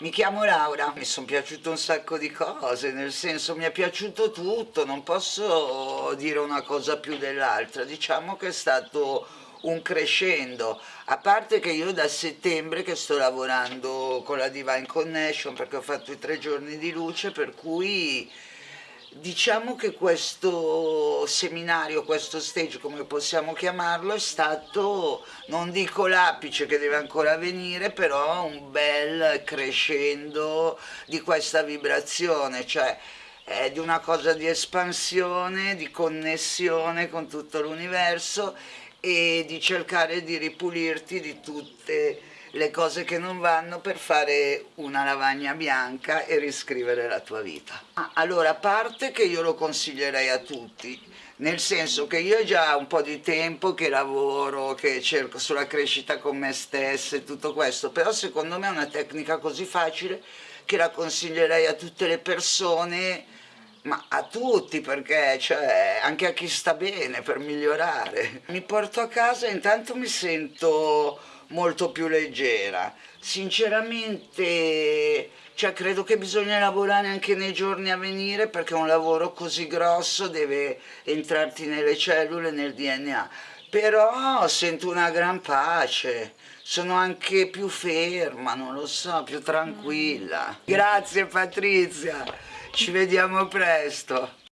Mi chiamo Laura, mi sono piaciuto un sacco di cose, nel senso mi è piaciuto tutto, non posso dire una cosa più dell'altra, diciamo che è stato un crescendo, a parte che io da settembre che sto lavorando con la Divine Connection perché ho fatto i tre giorni di luce, per cui Diciamo che questo seminario, questo stage come possiamo chiamarlo, è stato, non dico l'apice che deve ancora venire, però un bel crescendo di questa vibrazione, cioè è di una cosa di espansione, di connessione con tutto l'universo e di cercare di ripulirti di tutte le cose che non vanno per fare una lavagna bianca e riscrivere la tua vita. Ah, allora, a parte che io lo consiglierei a tutti, nel senso che io già un po' di tempo che lavoro, che cerco sulla crescita con me stessa e tutto questo, però secondo me è una tecnica così facile che la consiglierei a tutte le persone ma a tutti perché cioè anche a chi sta bene per migliorare mi porto a casa e intanto mi sento molto più leggera. Sinceramente cioè, credo che bisogna lavorare anche nei giorni a venire perché un lavoro così grosso deve entrarti nelle cellule, nel DNA. Però sento una gran pace, sono anche più ferma, non lo so, più tranquilla. Grazie Patrizia, ci vediamo presto.